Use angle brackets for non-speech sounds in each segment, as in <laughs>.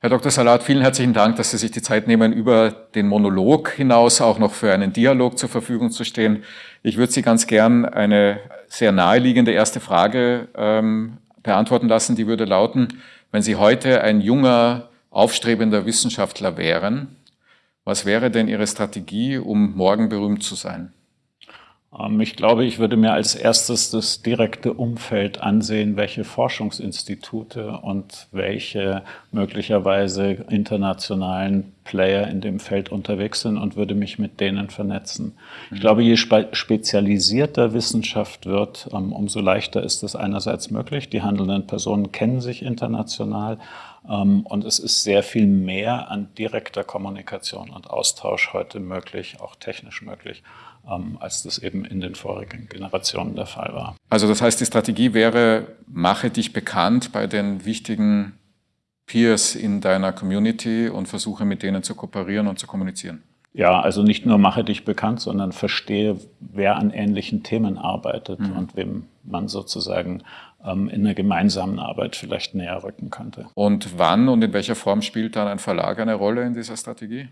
Herr Dr. Salat, vielen herzlichen Dank, dass Sie sich die Zeit nehmen, über den Monolog hinaus auch noch für einen Dialog zur Verfügung zu stehen. Ich würde Sie ganz gern eine sehr naheliegende erste Frage ähm, beantworten lassen. Die würde lauten, wenn Sie heute ein junger, aufstrebender Wissenschaftler wären, was wäre denn Ihre Strategie, um morgen berühmt zu sein? Ähm, ich glaube, ich würde mir als erstes das direkte Umfeld ansehen, welche Forschungsinstitute und welche möglicherweise internationalen Player in dem Feld unterwegs sind und würde mich mit denen vernetzen. Ich glaube, je spezialisierter Wissenschaft wird, ähm, umso leichter ist es einerseits möglich. Die handelnden Personen kennen sich international und es ist sehr viel mehr an direkter Kommunikation und Austausch heute möglich, auch technisch möglich. Ähm, als das eben in den vorigen Generationen der Fall war. Also das heißt, die Strategie wäre, mache dich bekannt bei den wichtigen Peers in deiner Community und versuche mit denen zu kooperieren und zu kommunizieren. Ja, also nicht nur mache dich bekannt, sondern verstehe, wer an ähnlichen Themen arbeitet mhm. und wem man sozusagen ähm, in einer gemeinsamen Arbeit vielleicht näher rücken könnte. Und wann und in welcher Form spielt dann ein Verlag eine Rolle in dieser Strategie?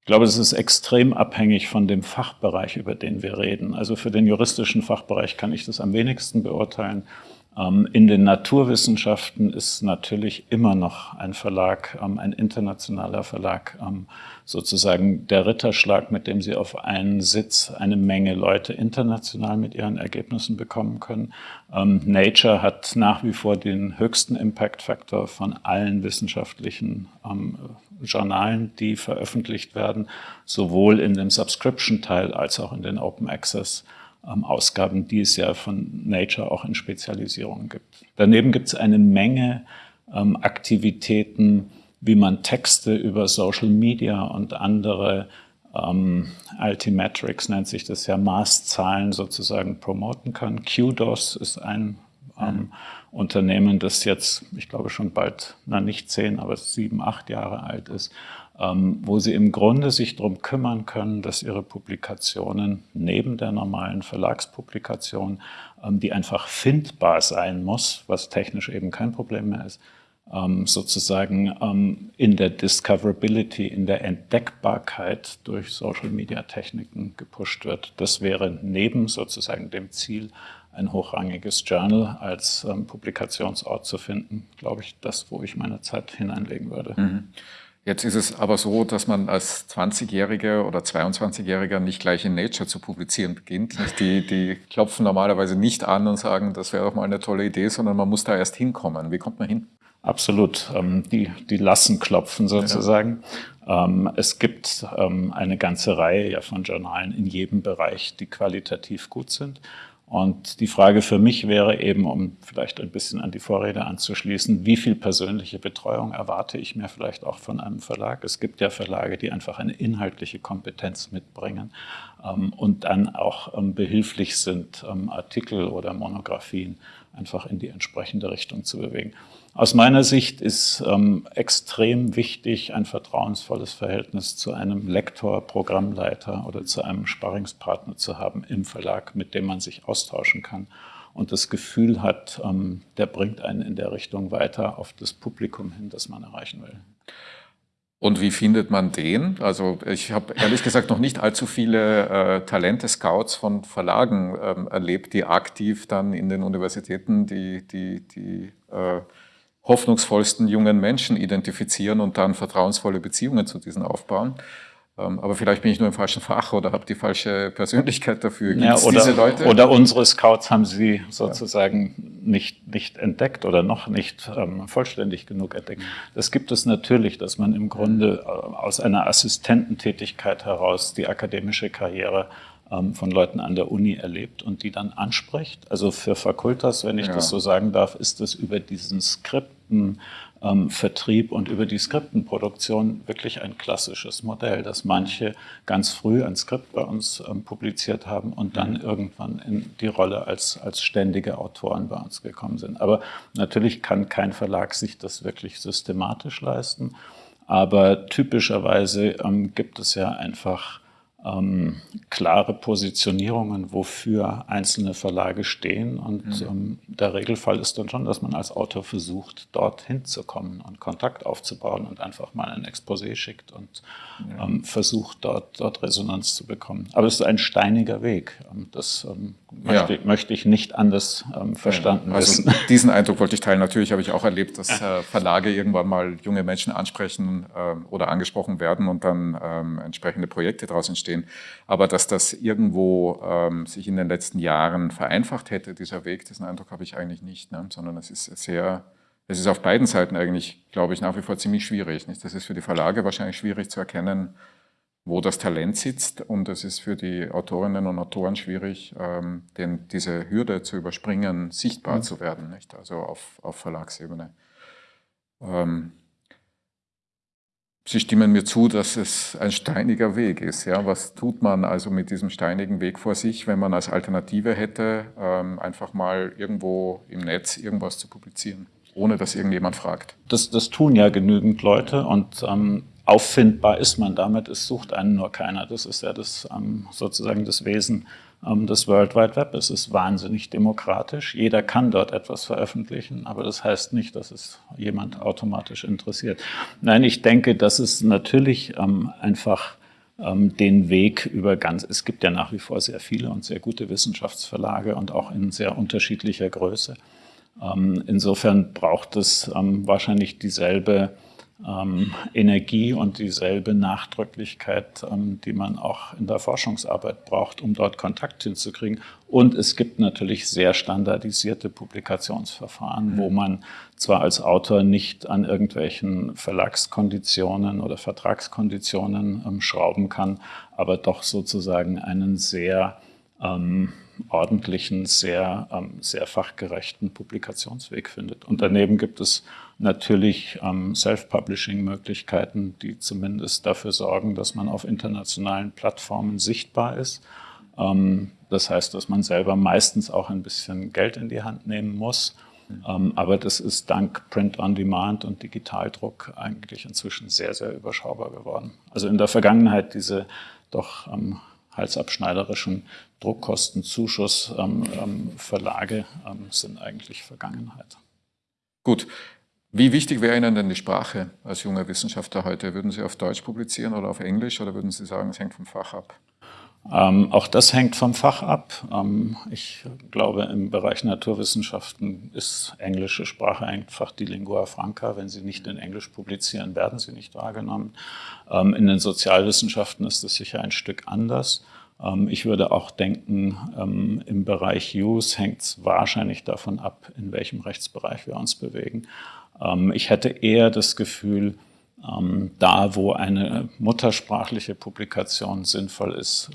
Ich glaube, das ist extrem abhängig von dem Fachbereich, über den wir reden. Also für den juristischen Fachbereich kann ich das am wenigsten beurteilen. Ähm, in den Naturwissenschaften ist natürlich immer noch ein Verlag, ähm, ein internationaler Verlag, ähm, sozusagen der Ritterschlag, mit dem Sie auf einen Sitz eine Menge Leute international mit ihren Ergebnissen bekommen können. Nature hat nach wie vor den höchsten Impact-Faktor von allen wissenschaftlichen Journalen, die veröffentlicht werden, sowohl in dem Subscription-Teil als auch in den Open Access ähm, Ausgaben, die es ja von Nature auch in Spezialisierungen gibt. Daneben gibt es eine Menge ähm, Aktivitäten, wie man Texte über Social Media und andere ähm, Altimetrics nennt sich das ja, Maßzahlen sozusagen promoten kann. QDOS ist ein ähm, Unternehmen, das jetzt, ich glaube schon bald, na nicht zehn, aber sieben, acht Jahre alt ist, ähm, wo sie im Grunde sich darum kümmern können, dass ihre Publikationen neben der normalen Verlagspublikation, ähm, die einfach findbar sein muss, was technisch eben kein Problem mehr ist, ähm, sozusagen in der Discoverability, in der Entdeckbarkeit durch Social-Media-Techniken gepusht wird. Das wäre neben sozusagen dem Ziel, ein hochrangiges Journal als Publikationsort zu finden, glaube ich, das, wo ich meine Zeit hineinlegen würde. Mhm. Jetzt ist es aber so, dass man als 20-Jähriger oder 22-Jähriger nicht gleich in Nature zu publizieren beginnt. Die, die klopfen normalerweise nicht an und sagen, das wäre doch mal eine tolle Idee, sondern man muss da erst hinkommen. Wie kommt man hin? Absolut. Ähm, die, die lassen klopfen sozusagen. Ja. Ähm, es gibt ähm, eine ganze Reihe von Journalen in jedem Bereich, die qualitativ gut sind. Und die Frage für mich wäre eben, um vielleicht ein bisschen an die Vorrede anzuschließen, wie viel persönliche Betreuung erwarte ich mir vielleicht auch von einem Verlag? Es gibt ja Verlage, die einfach eine inhaltliche Kompetenz mitbringen ähm, und dann auch ähm, behilflich sind, ähm, Artikel oder Monographien einfach in die entsprechende Richtung zu bewegen. Aus meiner Sicht ist ähm, extrem wichtig, ein vertrauensvolles Verhältnis zu einem Lektor, Programmleiter oder zu einem Sparringspartner zu haben im Verlag, mit dem man sich austauschen kann und das Gefühl hat, ähm, der bringt einen in der Richtung weiter auf das Publikum hin, das man erreichen will. Und wie findet man den? Also ich habe ehrlich gesagt noch nicht allzu viele äh, Talente-Scouts von Verlagen ähm, erlebt, die aktiv dann in den Universitäten die, die, die äh, hoffnungsvollsten jungen Menschen identifizieren und dann vertrauensvolle Beziehungen zu diesen aufbauen. Ähm, aber vielleicht bin ich nur im falschen Fach oder habe die falsche Persönlichkeit dafür. Gibt's ja, oder, diese Leute? Oder unsere Scouts haben sie sozusagen ja. nicht, nicht entdeckt oder noch nicht ähm, vollständig genug entdeckt. Das gibt es natürlich, dass man im Grunde äh, aus einer Assistententätigkeit heraus die akademische Karriere ähm, von Leuten an der Uni erlebt und die dann anspricht. Also für Fakultas, wenn ich ja. das so sagen darf, ist das über diesen Skriptenvertrieb ähm, und über die Skriptenproduktion wirklich ein klassisches Modell, dass manche ganz früh ein Skript bei uns ähm, publiziert haben und dann mhm. irgendwann in die Rolle als, als ständige Autoren bei uns gekommen sind. Aber natürlich kann kein Verlag sich das wirklich systematisch leisten. Aber typischerweise ähm, gibt es ja einfach ähm, klare Positionierungen, wofür einzelne Verlage stehen. Und mhm. ähm, der Regelfall ist dann schon, dass man als Autor versucht, dorthin zu kommen und Kontakt aufzubauen und einfach mal ein Exposé schickt und ja. ähm, versucht, dort, dort Resonanz zu bekommen. Aber es ist ein steiniger Weg. Ähm, das ähm, möchte, ja. möchte, ich nicht anders ähm, verstanden ja. also wissen. <laughs> Diesen Eindruck wollte ich teilen. Natürlich habe ich auch erlebt, dass äh, Verlage irgendwann mal junge Menschen ansprechen äh, oder angesprochen werden und dann entsprechende Projekte daraus entstehen stehen. Aber dass das irgendwo ähm, sich in den letzten Jahren vereinfacht hätte, dieser Weg, diesen Eindruck habe ich eigentlich nicht, ne? sondern es ist sehr, es ist auf beiden Seiten eigentlich, glaube ich, nach wie vor ziemlich schwierig. Nicht? Das ist für die Verlage wahrscheinlich schwierig zu erkennen, wo das Talent sitzt und es ist für die Autorinnen und Autoren schwierig, ähm, den, diese Hürde zu überspringen, sichtbar mhm. zu werden, nicht? also auf, auf Verlagsebene. Ähm, Sie stimmen mir zu, dass es ein steiniger Weg ist. Ja? Was tut man also mit diesem steinigen Weg vor sich, wenn man als Alternative hätte, ähm, einfach mal irgendwo im Netz irgendwas zu publizieren, ohne dass irgendjemand fragt? Das, das tun ja genügend Leute und ähm, auffindbar ist man damit, es sucht einen nur keiner. Das ist ja das, ähm, sozusagen das Wesen ähm, das World Wide Web. Es ist wahnsinnig demokratisch. Jeder kann dort etwas veröffentlichen, aber das heißt nicht, dass es jemand automatisch interessiert. Nein, ich denke, dass es natürlich ähm, einfach den Weg über ganz, es gibt ja nach wie vor sehr viele und sehr gute Wissenschaftsverlage und auch in sehr unterschiedlicher Größe. insofern braucht es wahrscheinlich dieselbe ähm, Energie und dieselbe Nachdrücklichkeit, ähm, die man auch in der Forschungsarbeit braucht, um dort Kontakt hinzukriegen. Und es gibt natürlich sehr standardisierte Publikationsverfahren, mhm. wo man zwar als Autor nicht an irgendwelchen Verlagskonditionen oder Vertragskonditionen ähm, schrauben kann, aber doch sozusagen einen sehr ähm, ordentlichen, sehr, ähm, sehr fachgerechten Publikationsweg findet. Und daneben gibt es natürlich ähm, Self-Publishing-Möglichkeiten, die zumindest dafür sorgen, dass man auf internationalen Plattformen sichtbar ist. Ähm, das heißt, dass man selber meistens auch ein bisschen Geld in die Hand nehmen muss. Ähm, aber das ist dank Print on Demand und Digitaldruck eigentlich inzwischen sehr, sehr überschaubar geworden. Also in der Vergangenheit diese doch ähm, halsabschneiderischen Druckkostenzuschuss ähm, ähm, sind eigentlich Vergangenheit. Gut. Wie wichtig wäre Ihnen denn die Sprache als junger Wissenschaftler heute? Würden Sie auf Deutsch publizieren oder auf Englisch oder würden Sie sagen, es hängt vom Fach ab? Ähm, auch das hängt vom Fach ab. Ähm, ich glaube, im Bereich Naturwissenschaften ist englische Sprache einfach die Lingua Franca. Wenn Sie nicht in Englisch publizieren, werden Sie nicht wahrgenommen. Ähm, in den Sozialwissenschaften ist es sicher ein Stück anders. Ähm, ich würde auch denken, ähm, im Bereich Use hängt es wahrscheinlich davon ab, in welchem Rechtsbereich wir uns bewegen. Ähm, ich hätte eher das Gefühl, da wo eine muttersprachliche Publikation sinnvoll ist,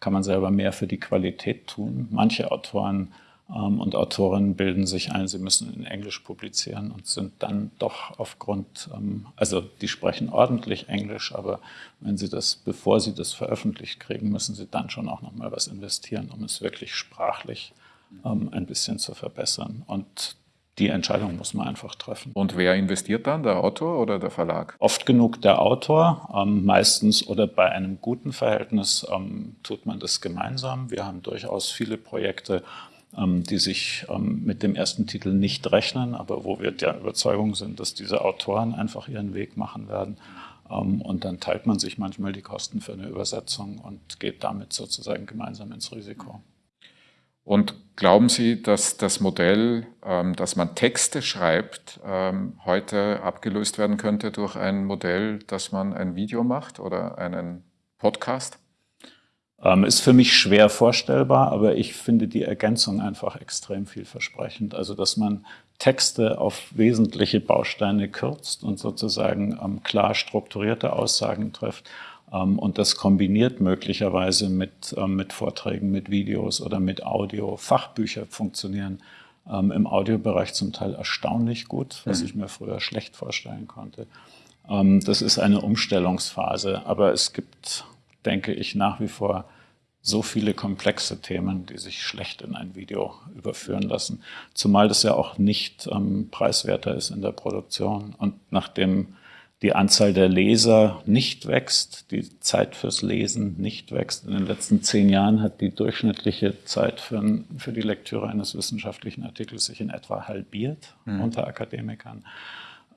kann man selber mehr für die Qualität tun. Manche Autoren ähm, und Autorinnen bilden sich ein, sie müssen in Englisch publizieren und sind dann doch aufgrund, ähm, also die sprechen ordentlich Englisch, aber wenn sie das, bevor sie das veröffentlicht kriegen, müssen sie dann schon auch nochmal was investieren, um es wirklich sprachlich ähm, ein bisschen zu verbessern. Und die Entscheidung muss man einfach treffen. Und wer investiert dann, der Autor oder der Verlag? Oft genug der Autor, ähm, meistens oder bei einem guten Verhältnis ähm, tut man das gemeinsam. Wir haben durchaus viele Projekte, ähm, die sich ähm, mit dem ersten Titel nicht rechnen, aber wo wir der Überzeugung sind, dass diese Autoren einfach ihren Weg machen werden. Ähm, und dann teilt man sich manchmal die Kosten für eine Übersetzung und geht damit sozusagen gemeinsam ins Risiko. Und glauben Sie, dass das Modell, dass man Texte schreibt, heute abgelöst werden könnte durch ein Modell, dass man ein Video macht oder einen Podcast? Ähm, ist für mich schwer vorstellbar, aber ich finde die Ergänzung einfach extrem vielversprechend. Also, dass man Texte auf wesentliche Bausteine kürzt und sozusagen ähm, klar strukturierte Aussagen trifft. Ähm, und das kombiniert möglicherweise mit, ähm, mit Vorträgen, mit Videos oder mit Audio. Fachbücher funktionieren ähm, im Audiobereich zum Teil erstaunlich gut, was mhm. ich mir früher schlecht vorstellen konnte. Das ist eine Umstellungsphase, aber es gibt denke ich, nach wie vor so viele komplexe Themen, die sich schlecht in ein Video überführen lassen. Zumal das ja auch nicht ähm, preiswerter ist in der Produktion. Und nachdem die Anzahl der Leser nicht wächst, die Zeit fürs Lesen nicht wächst. In den letzten zehn Jahren hat die durchschnittliche Zeit für, für die Lektüre eines wissenschaftlichen Artikels sich in etwa halbiert mhm. unter Akademikern.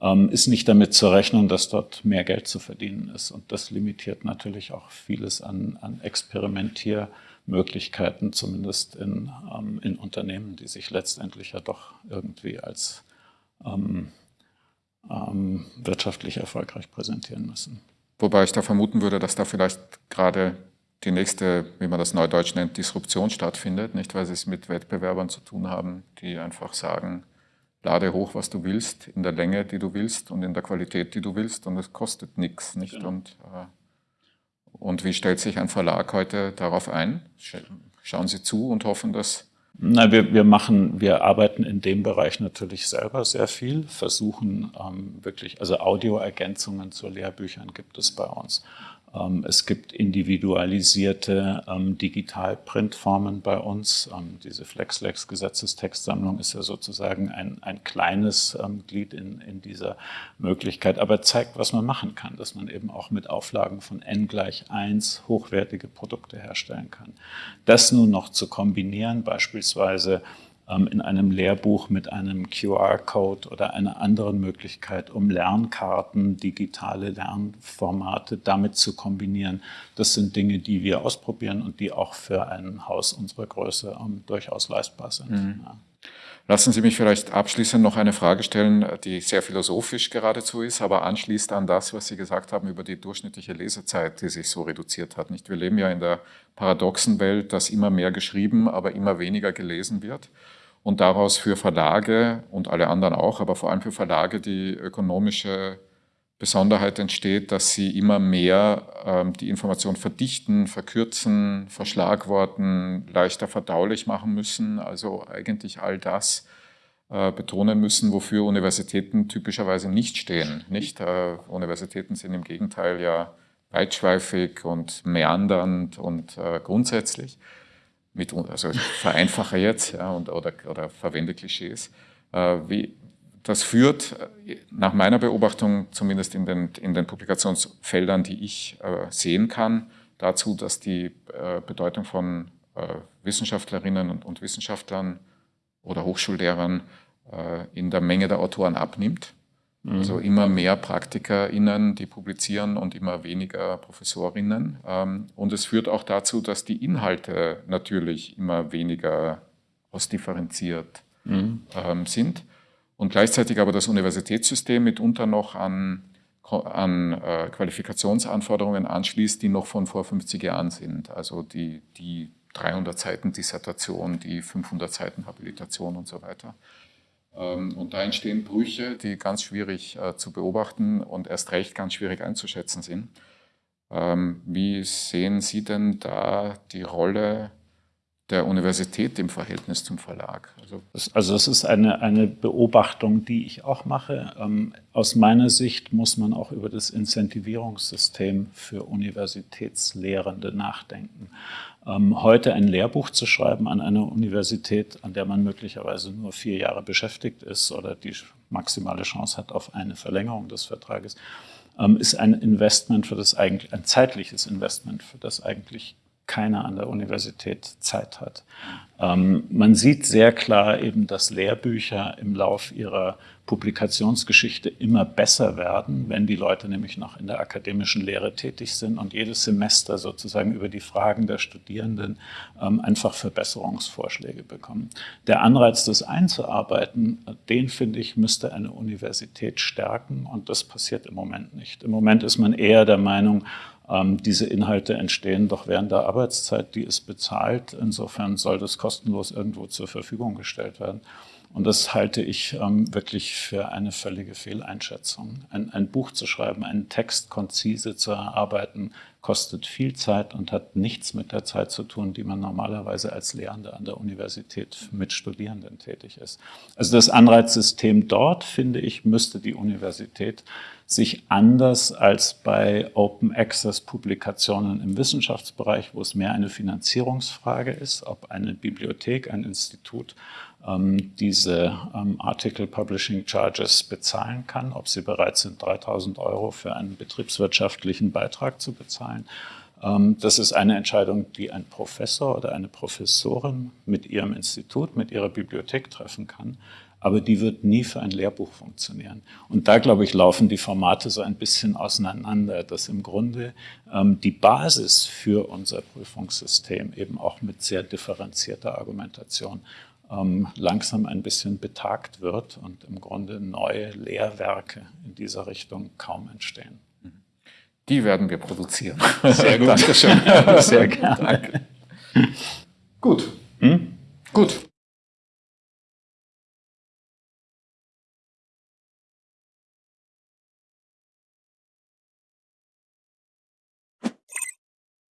Ähm, ist nicht damit zu rechnen, dass dort mehr Geld zu verdienen ist. Und das limitiert natürlich auch vieles an, an Experimentiermöglichkeiten, zumindest in, ähm, in Unternehmen, die sich letztendlich ja doch irgendwie als ähm, ähm, wirtschaftlich erfolgreich präsentieren müssen. Wobei ich da vermuten würde, dass da vielleicht gerade die nächste, wie man das neudeutsch nennt, Disruption stattfindet, nicht weil sie es mit Wettbewerbern zu tun haben, die einfach sagen, lade hoch, was du willst, in der Länge, die du willst und in der Qualität, die du willst und es kostet nichts. Nicht? Genau. Und, äh, und wie stellt sich ein Verlag heute darauf ein? Schauen Sie zu und hoffen, dass na, wir, wir machen, wir arbeiten in dem Bereich natürlich selber sehr viel, versuchen ähm, wirklich, also Audioergänzungen zu Lehrbüchern gibt es bei uns. Ähm, es gibt individualisierte ähm, Digital-Printformen bei uns. Ähm, diese FlexLex-Gesetzestextsammlung ist ja sozusagen ein, ein kleines ähm, Glied in, in dieser Möglichkeit, aber zeigt, was man machen kann, dass man eben auch mit Auflagen von n gleich 1 hochwertige Produkte herstellen kann. Das nun noch zu kombinieren, beispielsweise in einem Lehrbuch mit einem QR-Code oder einer anderen Möglichkeit, um Lernkarten, digitale Lernformate damit zu kombinieren. Das sind Dinge, die wir ausprobieren und die auch für ein Haus unserer Größe ähm, durchaus leistbar sind. Mhm. Ja. Lassen Sie mich vielleicht abschließend noch eine Frage stellen, die sehr philosophisch geradezu ist, aber anschließt an das, was Sie gesagt haben über die durchschnittliche Lesezeit, die sich so reduziert hat. Nicht? Wir leben ja in der paradoxen Welt, dass immer mehr geschrieben, aber immer weniger gelesen wird und daraus für Verlage und alle anderen auch, aber vor allem für Verlage die ökonomische Besonderheit entsteht, dass sie immer mehr ähm, die Information verdichten, verkürzen, verschlagworten, leichter verdaulich machen müssen, also eigentlich all das äh, betonen müssen, wofür Universitäten typischerweise nicht stehen. Nicht? Äh, Universitäten sind im Gegenteil ja weitschweifig und meandernd und äh, grundsätzlich mit, also vereinfache jetzt ja, und, oder, oder verwende Klischees. Äh, wie, das führt nach meiner Beobachtung, zumindest in den, in den Publikationsfeldern, die ich äh, sehen kann, dazu, dass die äh, Bedeutung von äh, Wissenschaftlerinnen und, und, Wissenschaftlern oder Hochschullehrern äh, in der Menge der Autoren abnimmt. Also mhm. immer mehr PraktikerInnen, die publizieren und immer weniger Professorinnen. Ähm, und es führt auch dazu, dass die Inhalte natürlich immer weniger ausdifferenziert mhm. Ähm, sind. Und gleichzeitig aber das Universitätssystem mitunter noch an, an äh, Qualifikationsanforderungen anschließt, die noch von vor 50 Jahren sind. Also die, die 300 Seiten Dissertation, die 500 Seiten Habilitation und so weiter. Ähm, und da entstehen Brüche, die ganz schwierig äh, zu beobachten und erst recht ganz schwierig einzuschätzen sind. Ähm, wie sehen Sie denn da die Rolle der Universität im Verhältnis zum Verlag? Also, also es ist eine, eine Beobachtung, die ich auch mache. Ähm, aus meiner Sicht muss man auch über das Incentivierungssystem für Universitätslehrende nachdenken. Ähm, heute ein Lehrbuch zu schreiben an einer Universität, an der man möglicherweise nur vier Jahre beschäftigt ist oder die maximale Chance hat auf eine Verlängerung des Vertrages, ähm, ist ein Investment für das eigentlich, ein zeitliches Investment, für das eigentlich keiner an der Universität Zeit hat. Ähm, man sieht sehr klar eben, dass Lehrbücher im Lauf ihrer Publikationsgeschichte immer besser werden, wenn die Leute nämlich noch in der akademischen Lehre tätig sind und jedes Semester sozusagen über die Fragen der Studierenden ähm, einfach Verbesserungsvorschläge bekommen. Der Anreiz, das einzuarbeiten, den finde ich, müsste eine Universität stärken und das passiert im Moment nicht. Im Moment ist man eher der Meinung, diese Inhalte entstehen doch während der Arbeitszeit, die ist bezahlt. Insofern soll das kostenlos irgendwo zur Verfügung gestellt werden. Und das halte ich ähm, wirklich für eine völlige Fehleinschätzung. Ein, ein, Buch zu schreiben, einen Text konzise zu erarbeiten, kostet viel Zeit und hat nichts mit der Zeit zu tun, die man normalerweise als Lehrender an der Universität mit Studierenden tätig ist. Also das Anreizsystem dort, finde ich, müsste die Universität sich anders als bei Open Access Publikationen im Wissenschaftsbereich, wo es mehr eine Finanzierungsfrage ist, ob eine Bibliothek, ein Institut ähm, diese ähm, Article Publishing Charges bezahlen kann, ob sie bereit sind, 3000 Euro für einen betriebswirtschaftlichen Beitrag zu bezahlen. Ähm, das ist eine Entscheidung, die ein Professor oder eine Professorin mit ihrem Institut, mit ihrer Bibliothek treffen kann aber die wird nie für ein Lehrbuch funktionieren. Und da, glaube ich, laufen die Formate so ein bisschen auseinander, dass im Grunde ähm, die Basis für unser Prüfungssystem eben auch mit sehr differenzierter Argumentation ähm, langsam ein bisschen betagt wird und im Grunde neue Lehrwerke in dieser Richtung kaum entstehen. Die werden wir produzieren. Sehr <laughs> gut. Dankeschön. <laughs> Sehr gerne. Danke. Gut. Hm? Gut.